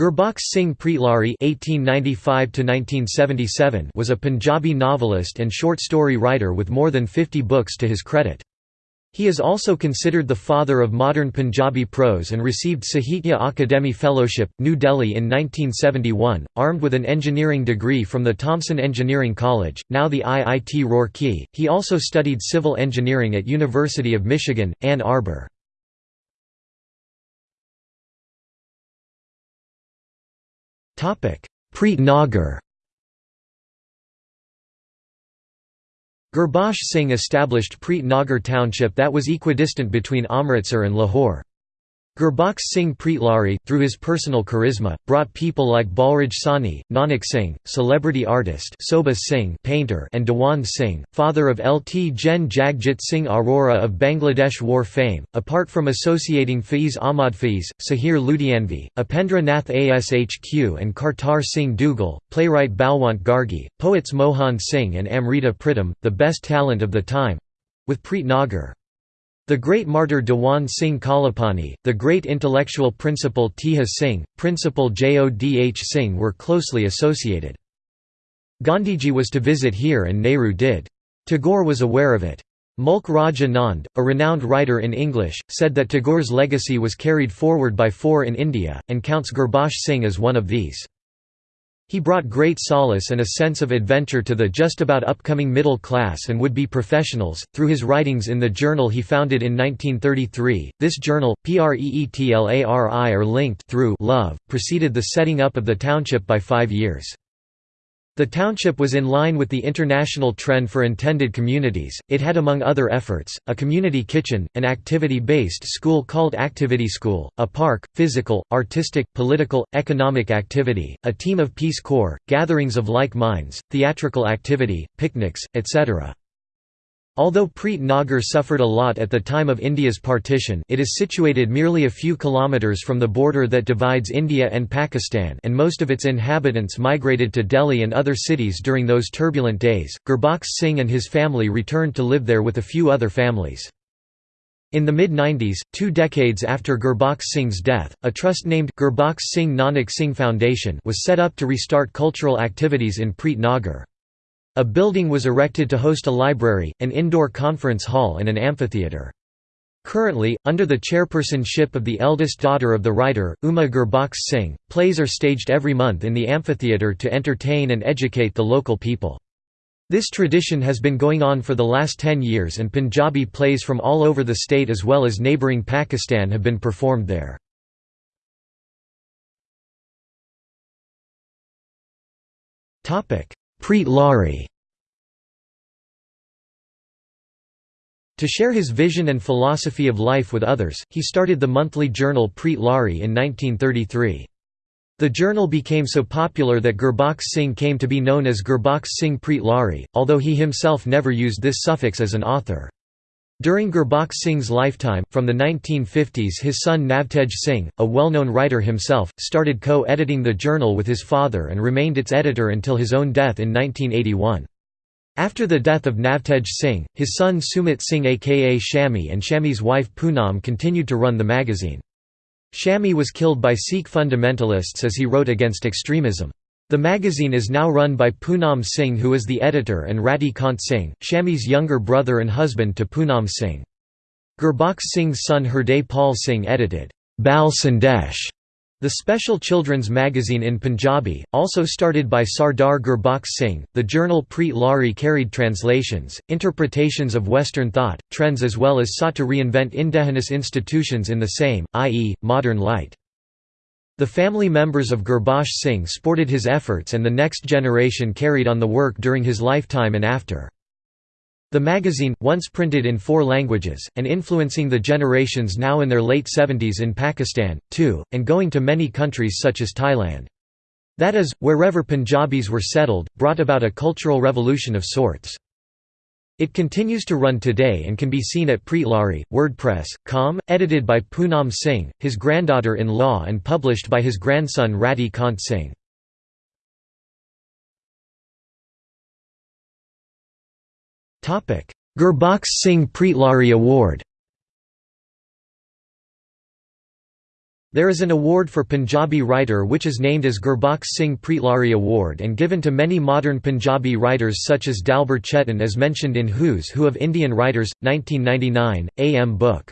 Gurbakhsh Singh Preetlari (1895–1977) was a Punjabi novelist and short story writer with more than 50 books to his credit. He is also considered the father of modern Punjabi prose and received Sahitya Akademi Fellowship, New Delhi in 1971, armed with an engineering degree from the Thomson Engineering College, now the IIT Roorkee. He also studied civil engineering at University of Michigan, Ann Arbor. Preet Nagar Gurbakhsh Singh established Preet Nagar township that was equidistant between Amritsar and Lahore. Gurbakhsh Singh Preetlari, through his personal charisma, brought people like Balraj Sahni, Nanak Singh, celebrity artist Sobha Singh painter and Dewan Singh, father of Lt Gen Jagjit Singh Arora of Bangladesh war fame, apart from associating Faiz Ahmad Faiz, Sahir Ludhianvi, Upendra Nath Ashk and Kartar Singh Duggal, playwright Balwant Gargi, poets Mohan Singh and Amrita Pritam, the best talent of the time—with Preet Nagar. The great martyr Dewan Singh Kalapani, the great intellectual principal Teja Singh, principal Jodh Singh were closely associated. Gandhiji was to visit here and Nehru did. Tagore was aware of it. Mulk Raj Anand, a renowned writer in English, said that Tagore's legacy was carried forward by four in India, and counts Gurbakhsh Singh as one of these. He brought great solace and a sense of adventure to the just about upcoming middle class and would-be professionals, through his writings in the journal he founded in 1933. This journal, Preetlari or linked through love, preceded the setting up of the township by five years. The township was in line with the international trend for intended communities. It had, among other efforts, a community kitchen, an activity based school called Activity School, a park, physical, artistic, political, economic activity, a team of Peace Corps, gatherings of like minds, theatrical activity, picnics, etc. Although Preet Nagar suffered a lot at the time of India's partition it is situated merely a few kilometres from the border that divides India and Pakistan and most of its inhabitants migrated to Delhi and other cities during those turbulent days. Gurbakhsh Singh and his family returned to live there with a few other families. In the mid-90s, two decades after Gurbakhsh Singh's death, a trust named, Gurbakhsh Singh Nanak Singh Foundation was set up to restart cultural activities in Preet Nagar. A building was erected to host a library, an indoor conference hall and an amphitheatre. Currently, under the chairpersonship of the eldest daughter of the writer, Uma Gurbakhsh Singh, plays are staged every month in the amphitheatre to entertain and educate the local people. This tradition has been going on for the last ten years and Punjabi plays from all over the state as well as neighbouring Pakistan have been performed there. Preetlari To share his vision and philosophy of life with others, he started the monthly journal Preet Lari in 1933. The journal became so popular that Gurbakhsh Singh came to be known as Gurbakhsh Singh Preet Lari, although he himself never used this suffix as an author. During Gurbakhsh Singh's lifetime, from the 1950s his son Navtej Singh, a well-known writer himself, started co-editing the journal with his father and remained its editor until his own death in 1981. After the death of Navtej Singh, his son Sumit Singh aka Shami and Shami's wife Poonam continued to run the magazine. Shami was killed by Sikh fundamentalists as he wrote against extremism. The magazine is now run by Poonam Singh who is the editor and Radhi Kant Singh, Shami's younger brother and husband to Poonam Singh. Gurbakhsh Singh's son Hriday Pal Singh edited, Bal Sandesh, the special children's magazine in Punjabi, also started by Sardar Gurbakhsh Singh. The journal Preetlari carried translations, interpretations of Western thought, trends as well as sought to reinvent indigenous institutions in the same, i.e., modern light. The family members of Gurbakhsh Singh sported his efforts and the next generation carried on the work during his lifetime and after. The magazine, once printed in four languages, and influencing the generations now in their late 70s in Pakistan, too, and going to many countries such as Thailand. That is, wherever Punjabis were settled, brought about a cultural revolution of sorts. It continues to run today and can be seen at Preetlari, WordPress, com, edited by Poonam Singh, his granddaughter-in-law and published by his grandson Radhi Kant Singh. Gurbakhsh Singh Preetlari Award There is an award for Punjabi writer which is named as Gurbaksh Singh Preetlari Award and given to many modern Punjabi writers such as Dalbir Chetan as mentioned in Who's Who of Indian Writers, 1999, A. M. Book.